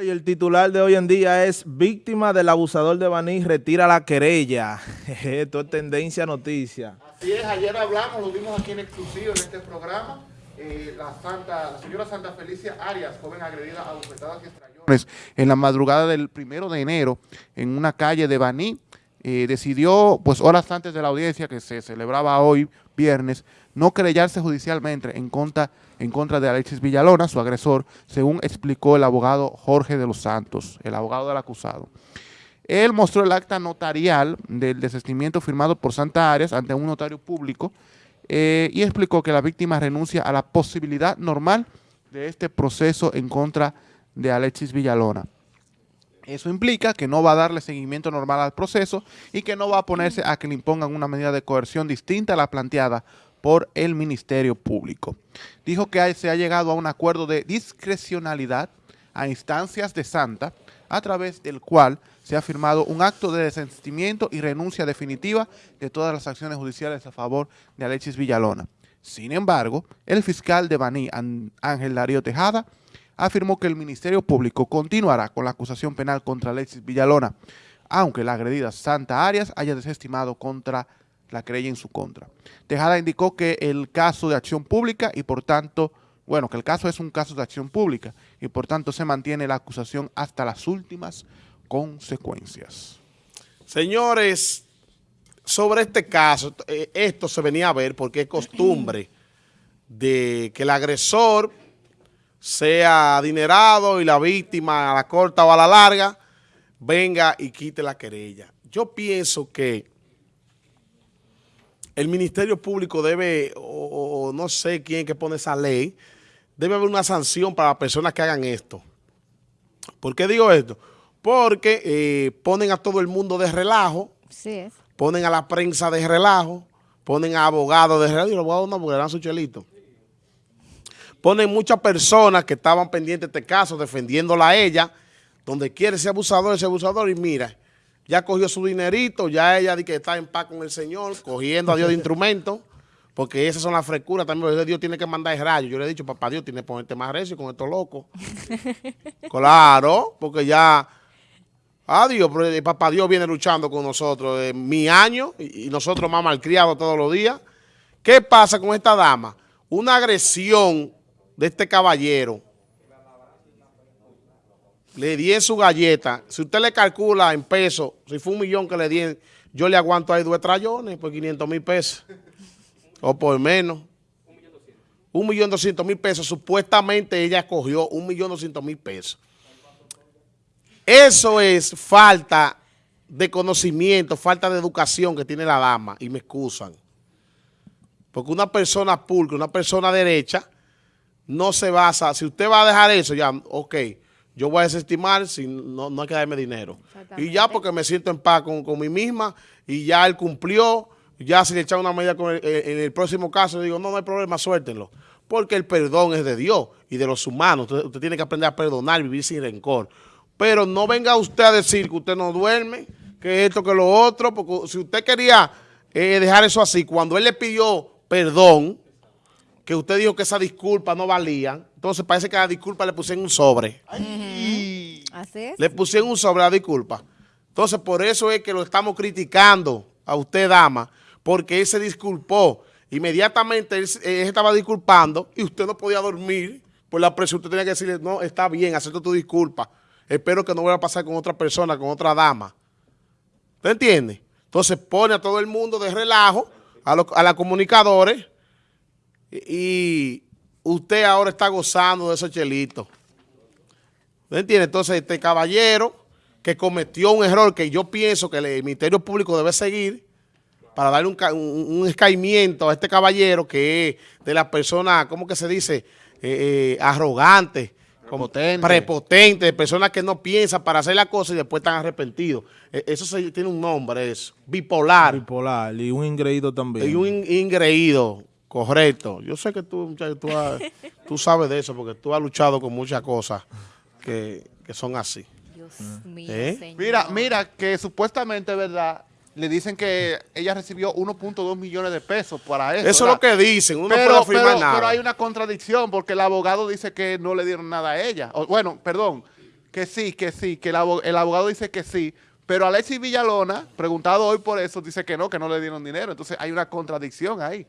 Y el titular de hoy en día es víctima del abusador de Baní, retira la querella. Esto es tendencia noticia. Así es, ayer hablamos, lo vimos aquí en exclusivo en este programa. Eh, la, santa, la señora Santa Felicia Arias, joven agredida a bofetadas y estrellones, en la madrugada del primero de enero, en una calle de Baní, eh, decidió, pues horas antes de la audiencia que se celebraba hoy, viernes, no querellarse judicialmente en contra, en contra de Alexis Villalona, su agresor, según explicó el abogado Jorge de los Santos, el abogado del acusado. Él mostró el acta notarial del desistimiento firmado por Santa Arias ante un notario público eh, y explicó que la víctima renuncia a la posibilidad normal de este proceso en contra de Alexis Villalona. Eso implica que no va a darle seguimiento normal al proceso y que no va a ponerse a que le impongan una medida de coerción distinta a la planteada por el Ministerio Público. Dijo que se ha llegado a un acuerdo de discrecionalidad a instancias de Santa, a través del cual se ha firmado un acto de desistimiento y renuncia definitiva de todas las acciones judiciales a favor de Alexis Villalona. Sin embargo, el fiscal de Baní, Ángel Darío Tejada, afirmó que el Ministerio Público continuará con la acusación penal contra Alexis Villalona, aunque la agredida Santa Arias haya desestimado contra la querella en su contra. Tejada indicó que el caso de acción pública y por tanto, bueno, que el caso es un caso de acción pública y por tanto se mantiene la acusación hasta las últimas consecuencias. Señores, sobre este caso, eh, esto se venía a ver porque es costumbre de que el agresor sea adinerado y la víctima a la corta o a la larga venga y quite la querella. Yo pienso que el Ministerio Público debe, o, no sé quién que pone esa ley, debe haber una sanción para las personas que hagan esto. ¿Por qué digo esto? Porque eh, ponen a todo el mundo de relajo, sí ponen a la prensa de relajo, ponen a abogados de relajo, y los abogados no, porque su chelito ponen muchas personas que estaban pendientes de este caso, defendiéndola a ella, donde quiere ese abusador, ese abusador, y mira, ya cogió su dinerito, ya ella dice que está en paz con el Señor, cogiendo a Dios de instrumento, porque esas son las frescuras también, Dios tiene que mandar el rayo. Yo le he dicho, papá Dios, tiene que ponerte más recio con estos locos. claro, porque ya... Adiós, papá Dios viene luchando con nosotros en eh, mi año y, nosotros más malcriados todos los días. ¿Qué pasa con esta dama? Una agresión de este caballero, le di en su galleta, si usted le calcula en pesos, si fue un millón que le di, yo le aguanto ahí dos trayones por 500 mil pesos, o por menos. Un millón doscientos mil pesos, supuestamente ella cogió un millón doscientos mil pesos. Eso es falta de conocimiento, falta de educación que tiene la dama, y me excusan. Porque una persona pulcra, una persona derecha, no se basa, si usted va a dejar eso, ya, ok, yo voy a desestimar, si no, no hay que darme dinero. Y ya porque me siento en paz con, con mí misma y ya él cumplió, ya si le echan una medida con en el próximo caso, digo, no, no hay problema, suéltenlo. Porque el perdón es de Dios y de los humanos. Usted, tiene que aprender a perdonar, vivir sin rencor. Pero no venga usted a decir que usted no duerme, que esto, que lo otro, porque si usted quería eh, dejar eso así, cuando él le pidió perdón, que usted dijo que esa disculpa no valían, entonces parece que a la disculpa le pusieron un sobre. Así es. Le pusieron un sobre a la disculpa. Entonces, por eso es que lo estamos criticando a usted, dama, porque él se disculpó. Inmediatamente él, estaba disculpando y usted no podía dormir por la presión. Usted tenía que decirle, no, está bien, acepto tu disculpa. Espero que no vuelva a pasar con otra persona, con otra dama. ¿Usted entiende? Entonces pone a todo el mundo de relajo, a, los, a las comunicadores, y usted ahora está gozando de esos chelitos. ¿Me entiende? Entonces, este caballero que cometió un error que yo pienso que el Ministerio Público debe seguir para darle un, un, escaimiento a este caballero que es de la persona, ¿cómo que se dice? Eh, eh, arrogante, prepotente. prepotente, de personas que no piensan para hacer la cosa y después están arrepentidos. E, eso tiene un nombre, eso, bipolar. Bipolar, y un ingreído también. Y un ingreído, Correcto. Yo sé que tú, tú, sabes de eso porque tú has luchado con muchas cosas que, son así. Dios mío, ¿Eh? Mira, mira que supuestamente, ¿verdad? Le dicen que ella recibió 1.2 millones de pesos para eso. Eso es lo que dicen, uno pero, puede afirmar nada. Pero hay una contradicción porque el abogado dice que no le dieron nada a ella. bueno, perdón, que sí, que sí, que el, el abogado dice que sí, pero Alexis Villalona, preguntado hoy por eso, dice que no, que no le dieron dinero. Entonces hay una contradicción ahí.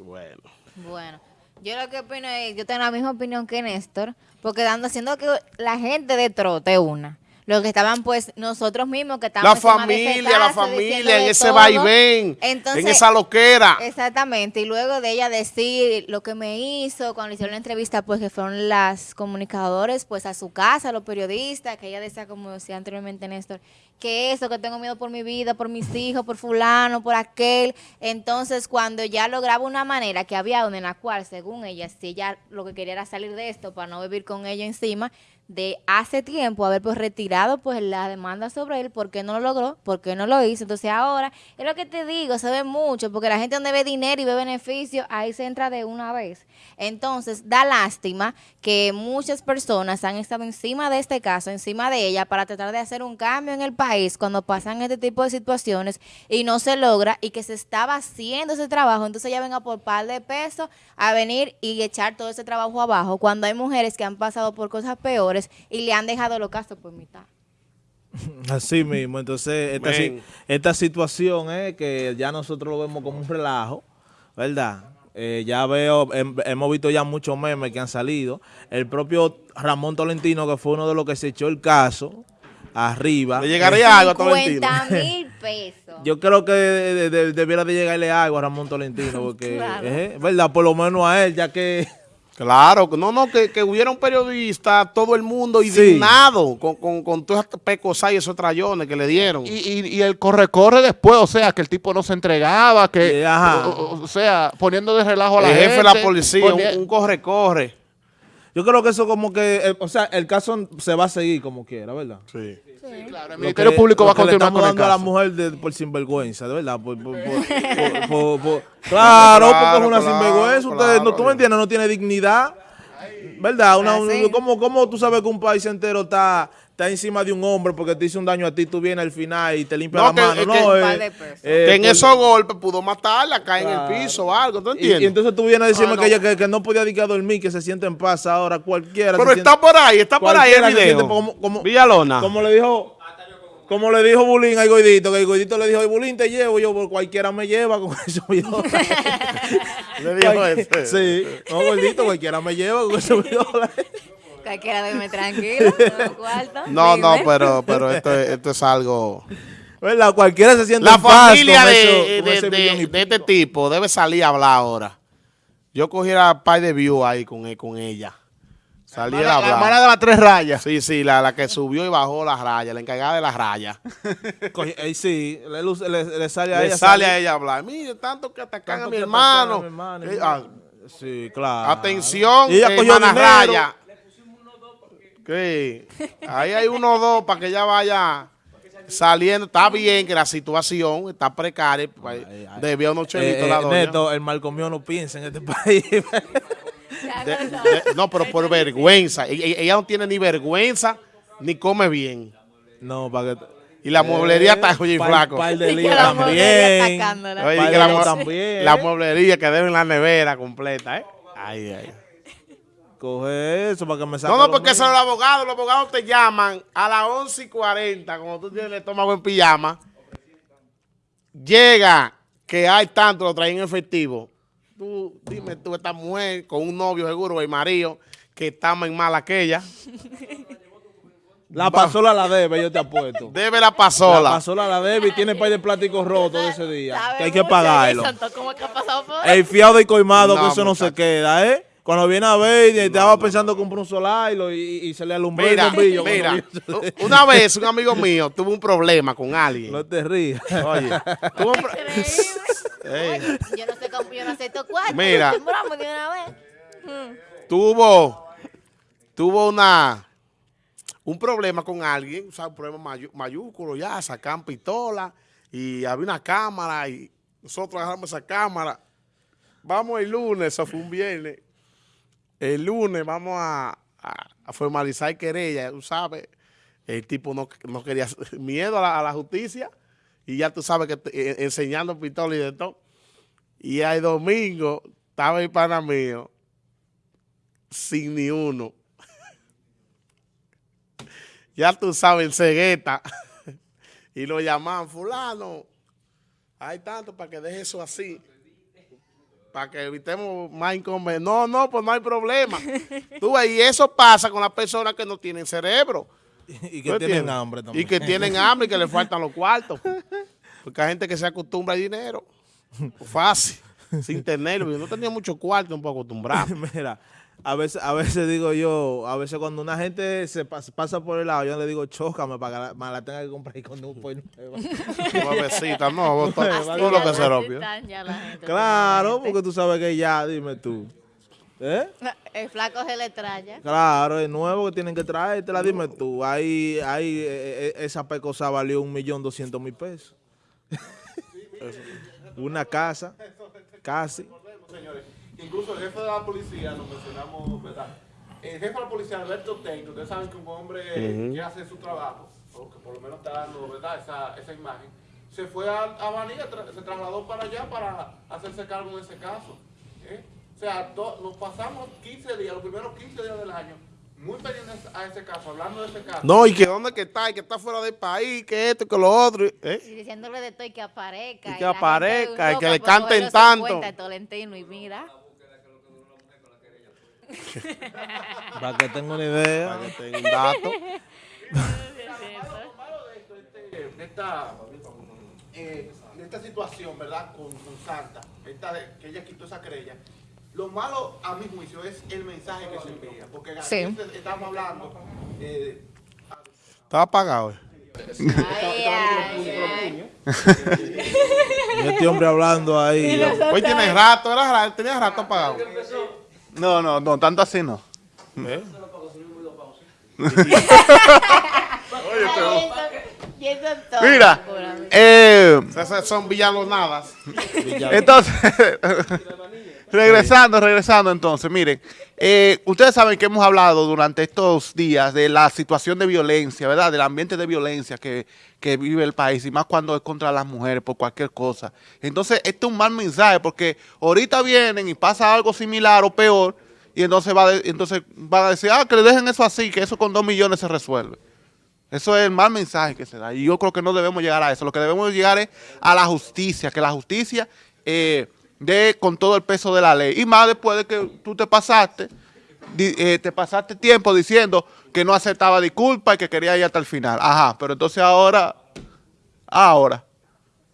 Bueno. Bueno, yo lo que opino es, yo tengo la misma opinión que Néstor, porque dando, haciendo que la gente de trote una. Los que estaban, pues, nosotros mismos que La estábamos ese familia, la familia, en ese vaivén, Entonces, en esa loquera. Exactamente, y luego de ella decir lo que me hizo cuando le hicieron la entrevista, pues que fueron las comunicadores, pues a su casa, los periodistas, que ella decía, como decía anteriormente Néstor, que eso, que tengo miedo por mi vida, por mis hijos, por fulano, por aquel. Entonces, cuando ya lograba una manera que había en la cual, según ella, si ella lo que quería era salir de esto para no vivir con ella encima, de hace tiempo haber pues retirado pues la demanda sobre él, ¿por qué no lo logró? ¿Por qué no lo hizo? Entonces ahora, es lo que te digo, se ve mucho, porque la gente donde ve dinero y ve beneficio, ahí se entra de una vez. Entonces, da lástima que muchas personas han estado encima de este caso, encima de ella, para tratar de hacer un cambio en el país cuando pasan este tipo de situaciones y no se logra y que se estaba haciendo ese trabajo, entonces ella venga por par de pesos a venir y echar todo ese trabajo abajo, cuando hay mujeres que han pasado por cosas peores y le han dejado los casos por mitad. Así mismo, entonces esta, si- esta situación es que ya nosotros lo vemos como un relajo, ¿verdad? Eh, ya veo, hem- hemos visto ya muchos memes que han salido. El propio Ramón Tolentino, que fue uno de los que se echó el caso, arriba. Le llegaría algo a Tolentino. 50 mil pesos. Yo creo que de- de- de- debiera de llegarle algo a Ramón Tolentino, porque, Claro. eh, ¿verdad? Por lo menos a él, ya que... Claro, no, no, que, que hubiera un periodista, todo el mundo indignado con, con, con todas estas pecosas y esos trayones que le dieron. Y, y- y el corre-corre después, o sea, que el tipo no se entregaba, que, o, sea, poniendo de relajo a la el gente. jefe de la policía, ponía- un corre-corre. Yo creo que eso como que, eh, o sea, el caso se va a seguir como quiera, ¿verdad? Sí. Claro, el Ministerio que- Público va a continuar con el dando a la caso. mujer de- por sinvergüenza, de verdad. Por, por- por- por- por- claro, porque es una claro, sinvergüenza. Usted, claro. no, tú me entiendes, no tiene dignidad. ¿Verdad? Una- un- Así. ¿cómo, cómo tú sabes que un país entero está, está encima de un hombre porque te hizo un daño a ti, tú vienes al final y te limpia No, la que- mano? es no, que- eh, eh, que en esos golpes pudo matarla, caer en el piso o algo, ¿tú y, entiendes? y entonces tú vienes a decirme Ah, no. que ella que, que no podía dedicar a dormir, que se siente en paz ahora, cualquiera. Pero está siente- por ahí, está por ahí el video. siente como- como- Villalona. Como le dijo, como le dijo Bulín al Goidito, que el Goidito le dijo, Bulín te llevo, yo por cualquiera me lleva con eso. Le dijo ese. Sí, no, Goidito, cualquiera me lleva con eso viola. Cualquiera duerme tranquilo, no cuarto. No, no, pero, pero esto, es- esto es algo... ¿Verdad? Cualquiera se siente La familia de, eso- de- de- de este tipo debe salir a hablar ahora. Yo cogiera par de views ahí con, e- con ella. Saliera a La hermana hablar. de las tres rayas. Sí, sí, la, la que subió y bajó las rayas, la encargada de las rayas. Coge- eh, sí, le, le- le sale a Le ella. sale a ella a hablar. Mire, tanto que atacan tanto a mi hermano. a mi hermano, Eh, ah, Sí, claro. Atención, Y ella cogió dinero. Raya. ¿Qué? Ahí hay uno o dos para que ella vaya saliendo. Está bien que la situación está precaria. Ay, ay. Debía unos Eh, chelitos eh, la doña. Neto, el mal comido no piensa en este país. De- de- no, pero por vergüenza. Ella, ella no tiene ni vergüenza ni come bien. no, para que... Y la mueblería está oye, par- flaco. par de Y que líos la mueblería también. Oye, que la, también. mueblería que debe en la nevera completa, ¿eh? Ay, ay. Coge eso para que me saque No, no, porque son los abogados. Los abogados te llaman a las 11 y 40, cuando tú tienes el estómago en pijama. Llega que hay tanto, lo traen en efectivo. Tú, dime tú, esta mujer con un novio seguro, el marido, que está más mala que ella, La pasola la debe, yo te apuesto. debe la La pasola. pasola la debe y tiene par de plásticos rotos de ese día. Que hay que pagarlo. de eso, ¿Cómo es que ha pasado por El fiado y coimado, No, que eso no se queda, ¿eh? Cuando viene a ver, y estaba pensando comprar un solar y, lo- y- y se le alumbró el Mira, bombillo. mira, una vez un amigo mío tuvo un problema con alguien. No te rías. Oye, tuvo un. Oye, yo no sé cómo, yo no sé estos cuartos. Mira. Vez. tuvo, tuvo una, un problema con alguien, o sea, un problema mayúsculo ya, sacan pistola y había una cámara y nosotros agarramos esa cámara. Vamos el lunes, eso fue un viernes. El lunes vamos a, formalizar querella, tú sabes. El tipo no, no quería miedo a la, a la justicia y ya tú sabes que te- eh, enseñando pistola y de todo. Y el domingo estaba el pana mío sin ni uno. ya tú sabes, en cegueta. y lo llaman, fulano, hay tanto para que deje eso así. Para que evitemos más inconvenientes. No, no, pues no hay problema. Tú ves, y eso pasa con las personas que no tienen cerebro. y ¿Tú que tienen entiendes? hambre también. Y que tienen hambre y que le faltan los cuartos. Porque hay gente que se acostumbra al dinero. Fácil. Sin tenerlo. Yo no tenía mucho cuarto, un poco acostumbrado. Mira, a veces, a veces digo yo, a veces cuando una gente se pas- pasa por el lado, yo le digo, chócame para que la, me la tenga que comprar y cuando pues nueva. Nuevecita, no, todo, Así todo lo que se rompió. la Claro, porque tú sabes que ya, dime tú. ¿Eh? El flaco se le traya. Claro, es nuevo que tienen que traértela, dime tú. Ahí, ahí eh, eh, esa pecosa valió un millón doscientos mil pesos. Una casa, casi. señores. Incluso el jefe de la policía, lo mencionamos, ¿verdad? El jefe de la policía, Alberto Teito, ustedes saben que un hombre que hace su trabajo, o que por lo menos está dando, ¿verdad? Esa, esa imagen, se fue a, a tra- se trasladó para allá para hacerse cargo de ese caso. ¿eh? O sea, nos pasamos 15 días, los primeros 15 días del año, muy pendientes a ese caso, hablando de ese caso. No, y que dónde que está, y que está fuera del país, que esto, que lo otro. ¿eh? Y diciéndole de todo y que aparezca. Y que aparezca, y que le canten tanto. 50 de Tolentino y mira. Para que tenga una idea. Para que tenga un dato. Lo malo de este, esta, eh, de esta situación, ¿verdad? Con, con Santa, esta de- que ella quitó esa querella. Lo malo, a mi juicio, es el mensaje que se envía. Porque aquí Sí. est- estamos hablando. eh, Estaba apagado. eh. Ay, ay, ay. Y este hombre hablando ahí. Hoy tiene rato, era rato, tenía rato apagado. No, no, no, tanto así no. ¿Eh? Mira, eh, son villalonadas. entonces, regresando, regresando entonces, miren, eh, ustedes saben que hemos hablado durante estos días de la situación de violencia, ¿verdad? Del ambiente de violencia que, que vive el país y más cuando es contra las mujeres por cualquier cosa. Entonces, este es un mal mensaje porque ahorita vienen y pasa algo similar o peor y entonces, va de- entonces van a decir, ah, que le dejen eso así, que eso con dos millones se resuelve. Eso es el mal mensaje que se da. Y yo creo que no debemos llegar a eso. Lo que debemos llegar es a la justicia, que la justicia eh, dé con todo el peso de la ley. Y más después de que tú te pasaste, di- eh, te pasaste tiempo diciendo que no aceptaba disculpas y que quería ir hasta el final. Ajá, pero entonces ahora, ahora,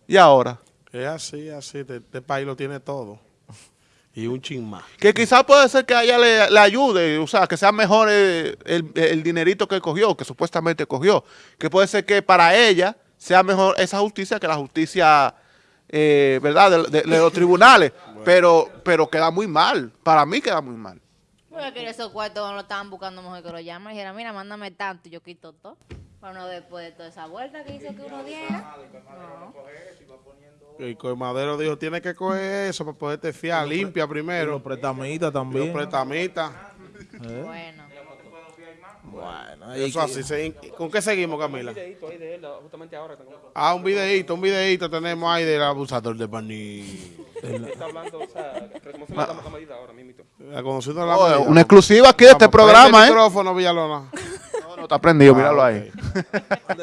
y ahora. Es así, así. Este, este país lo tiene todo. Y un chin más. Que quizás puede ser que a ella le, le ayude, o sea, que sea mejor el, el dinerito que cogió, que supuestamente cogió. Que puede ser que para ella sea mejor esa justicia que la justicia, eh, ¿verdad?, de, de- de los tribunales. Pero, pero queda muy mal. Para mí queda muy mal. Porque que esos cuartos no lo estaban buscando mejor que lo llaman. Y dijera, mira, mándame tanto y yo quito todo. Pero no después de toda esa vuelta que hizo que uno diera. El colmadero dijo, tiene que coger eso para poderte fiar. Limpia Los primero. pretamitas Los también. pretamitas. Bueno. Bueno, ahí Eso que- así. se- ¿Con qué seguimos, Camila? videíto ahí de él, justamente ahora. tengo- Ah, un videíto, un videíto tenemos ahí del abusador de Paní. Está hablando, o sea, reconociendo la, la medida ahora mismo. La Oh, una exclusiva aquí de este programa, ¿eh? micrófono, Villalona. No, no, está prendido, míralo Ah, ahí. ok.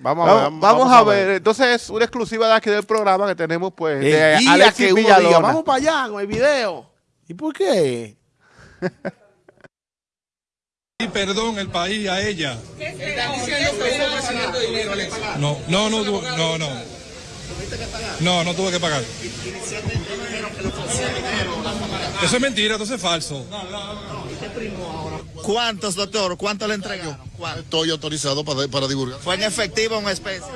Vamos a ver. Vamos, vamos a ver. Entonces es una exclusiva de aquí del programa que tenemos, pues, de El día Alexis que uno Villalona. diga, vamos para allá con el video. ¿Y por qué? Perdón el país a ella. No, no, no, no, no. No, no tuve que pagar. Eso es mentira, eso es falso. ¿Cuántos, doctor? ¿Cuánto le entregaron? ¿Cuánto? Estoy autorizado para, para divulgar. ¿Fue en efectivo o en especie?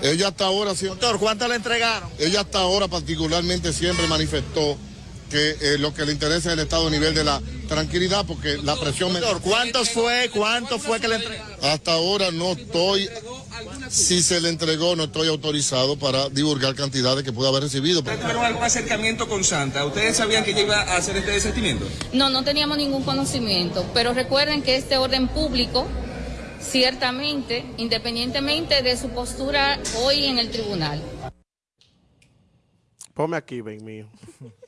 Ella hasta ahora, sí- Doctor, ¿cuánto le entregaron? ella hasta ahora particularmente siempre manifestó que eh, lo que le interesa es el estado a nivel de la tranquilidad, porque la presión... me- Doctor, ¿cuántos fue? ¿Cuánto fue que le entregaron? Hasta ahora no estoy, si se le entregó, no estoy autorizado para divulgar cantidades que pueda haber recibido. ¿Tuvieron algún acercamiento con Santa? ¿Ustedes sabían que ella iba a hacer este desistimiento? No, no teníamos ningún conocimiento, pero recuerden que este orden público, ciertamente, independientemente de su postura hoy en el tribunal, Ponme aquí, ven mío.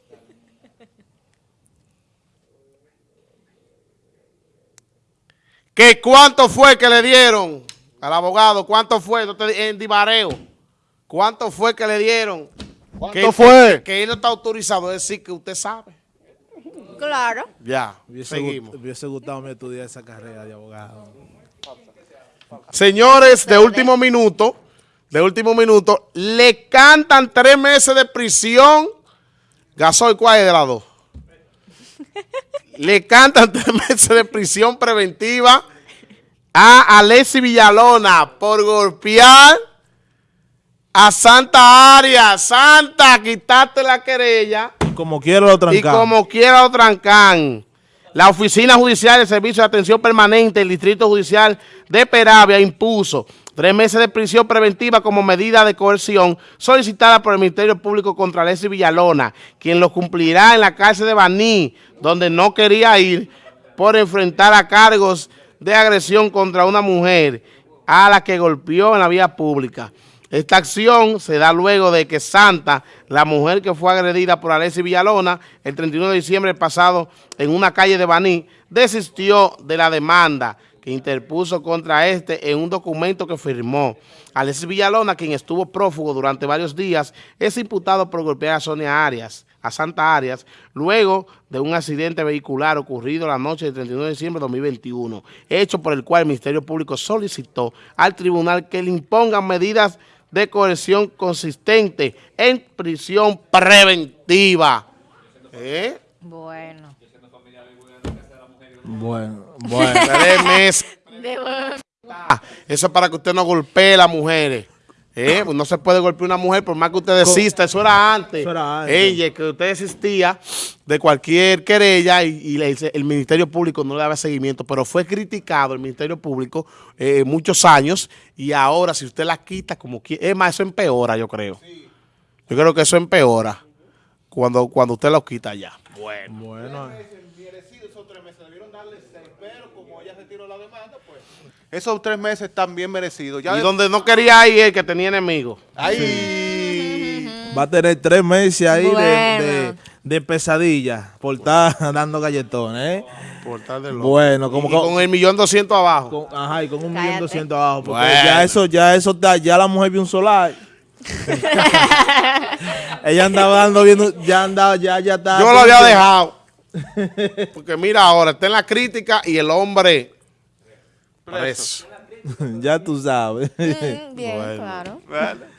que cuánto fue que le dieron al abogado, cuánto fue, en Dibareo, cuánto fue que le dieron. ¿Cuánto Que- fue? Que, que él no está autorizado, es decir, que usted sabe. Claro. Ya, Hubiese, seguimos. gu- hubiese gustado me estudiar esa carrera de abogado. Señores, de último minuto, de último minuto, le cantan tres meses de prisión. Gasoil, ¿cuál es de las dos? Le cantan tres meses de prisión preventiva a Alessi Villalona por golpear a Santa Arias. Santa, quitaste la querella. Como quiero lo Y trancamos. como quiera lo trancan. La Oficina Judicial de Servicio de Atención Permanente del Distrito Judicial de Peravia impuso tres meses de prisión preventiva como medida de coerción solicitada por el Ministerio Público contra Alessi Villalona, quien lo cumplirá en la cárcel de Baní, donde no quería ir por enfrentar a cargos de agresión contra una mujer a la que golpeó en la vía pública. Esta acción se da luego de que Santa, la mujer que fue agredida por Alessi Villalona el 31 de diciembre pasado en una calle de Baní, desistió de la demanda que interpuso contra este en un documento que firmó. Alessi Villalona, quien estuvo prófugo durante varios días, es imputado por golpear a Sonia Arias, a Santa Arias, luego de un accidente vehicular ocurrido la noche del 31 de diciembre de 2021, hecho por el cual el Ministerio Público solicitó al tribunal que le impongan medidas de coerción consistente en prisión preventiva. ¿Eh? Bueno. Bueno, bueno. Tres meses. De- Ah, Eso es para que usted no golpee a las mujeres. ¿Eh? Pues no se puede golpear a una mujer por más que usted desista. Eso era antes. Eso era antes. Ella, que usted desistía de cualquier querella y, y le dice, el Ministerio Público no le daba seguimiento, pero fue criticado el Ministerio Público eh, muchos años y ahora si usted la quita como quiere, es más, eso empeora yo creo. Yo creo que eso empeora cuando, cuando usted lo quita ya. Bueno. bueno. Esos tres meses están bien merecidos. Ya Y de- donde no quería ir el que tenía enemigos. Ay. Va a tener tres meses ahí de- Bueno. de, de pesadilla por estar dando galletones, ¿eh? Por tal de loco. Bueno, como Y co- con el millón doscientos abajo. con, ajá, y con un millón doscientos abajo. Porque Bueno. ya eso, ya eso está, ya la mujer vio un solar. Ella andaba dando viendo, ya andaba, ya, ya está. Yo lo había dejado. Porque mira ahora, está en la crítica y el hombre preso. ya tú sabes. Mm, Bien, Bueno. claro. Bueno.